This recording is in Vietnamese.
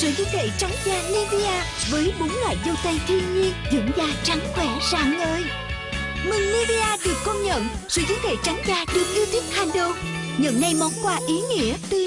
Sữa dưỡng thể trắng da Nivea với bốn loại dâu tây thiên nhiên dưỡng da trắng khỏe rạng ngời. Mừng Nivea được công nhận sữa dưỡng thể trắng da được yêu thích hàng đầu. Nhận ngay món quà ý nghĩa từ